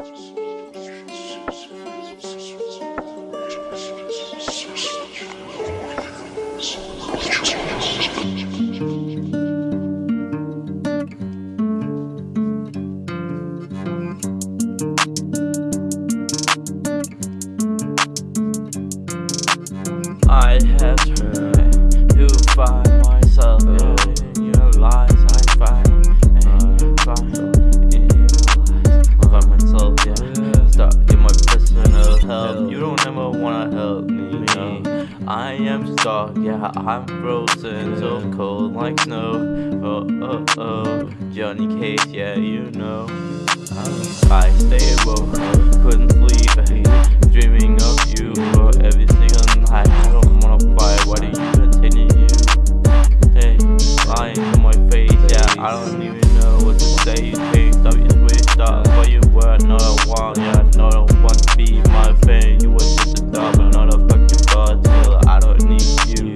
I have tried to find myself help. You don't ever wanna help me. I am stuck, yeah. I'm frozen, so cold like snow. Oh oh oh, Johnny Cage, yeah, you know. I stay woke, couldn't sleep, dreaming of you for every single night. I don't wanna fight, why do you continue? Hey, lying to my face, yeah, I don't even know what to say. Friend. You were just a dog, but not a fucking bud. Still, I don't need you.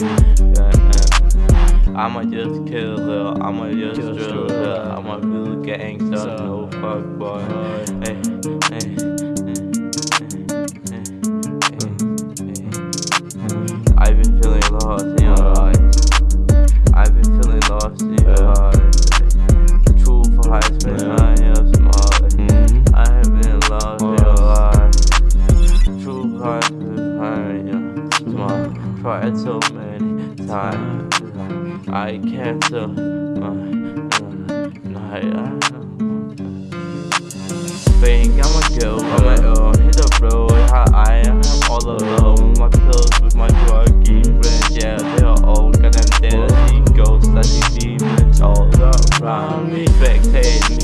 Yeah, yeah. I'ma just kill her, I'ma just drill her, I'm a real gangster, no fuck boy. Hey, Tried so many times. I can't tell my uh, night. Think I'm a girl on my own, hit the road, I am all alone. My pills with my druggy friends, yeah, they are all gonna dead. Ghosts, I see demons all around me. Spectate me,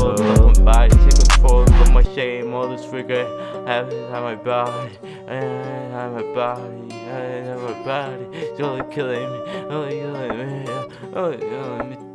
control of my body, take control of my shame, all this regret. I have it on my body, and on my body, and on my body. You're killing me, you're killing me, you're killing me.